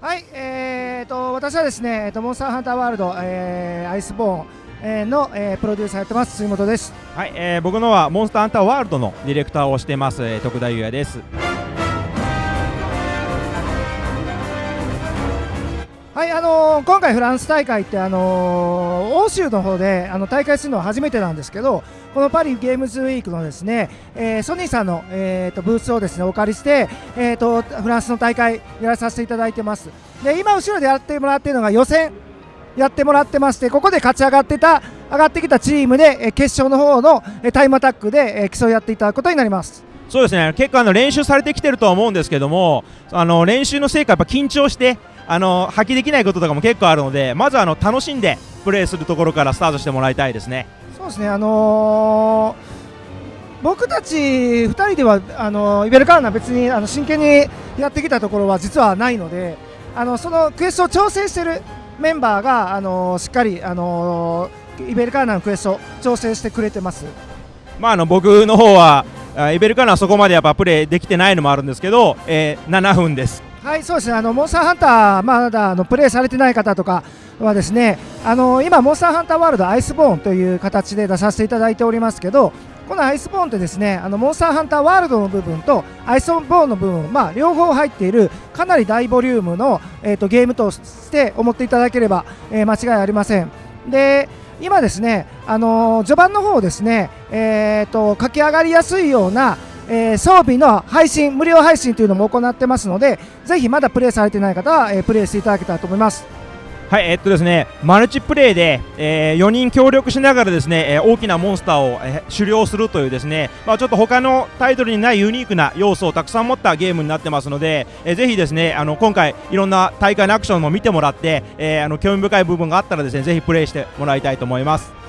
はい、えー、と私はですね、えー、とモンスターハンターワールド、えー、アイスボーン、えー、の、えー、プロデューサーやってます杉本です。はい、えー、僕のはモンスターハンターワールドのディレクターをしてます、徳田裕也です。はい、あのー今回フランス大会って、あのー欧州の方であの大会するのは初めてなんですけどこのパリゲームズウィークのですね、えーソニーさんの、えー、とブースをですねお借りして、えー、とフランスの大会やらさせていただいてます。で今後ろでやってもらっているのが予選やってもらってましてここで勝ち上がってた上がってきたチームで、え決勝の方のえタイムアタックで、えー競い合っていただくことになります。そうですね、結構あの練習されてきてるとは思うんですけども、あの練習の成果やっぱ緊張してあの発揮できないこととかも結構あるので、まずはあの楽しんでプレーするところからスタートしてもらいたいですね。そうですね、あのー僕たち2人ではあのーイベルカーナ別にあの真剣にやってきたところは実はないのであのそのクエストを調整しているメンバーが、あのーしっかり、あのーイベルカーナのクエストを調整してくれてます。まあ、あの僕の方はあイベルカナはそこまでやっぱプレーできてないのもあるんですけど、えー7分です。はい、そうですね。あのモンスターハンターまだあのプレイされてない方とかはですね、あの今モンスターハンターワールドアイスボーンという形で出させていただいておりますけど、このアイスボーンってですね、あのモンスターハンターワールドの部分とアイスボーンの部分、まあ両方入っているかなり大ボリュームのえっ、とゲームとして思っていただければ、えー間違いありません。で。今ですね、あのー序盤の方ですね、えー、と駆け上がりやすいような、えー装備の配信、無料配信というのも行ってますので、ぜひまだプレイされてない方は、えープレイしていただけたらと思います。はい、えっとですね、マルチプレイで、え4人協力しながらですね、えー大きなモンスターを、えー狩猟するというですね、まあ、ちょっと他のタイトルにないユニークな要素をたくさん持ったゲームになってますので、えーぜひですね、あの今回いろんな大会のアクションも見てもらって、えーあの興味深い部分があったらですね、ぜひプレイしてもらいたいと思います。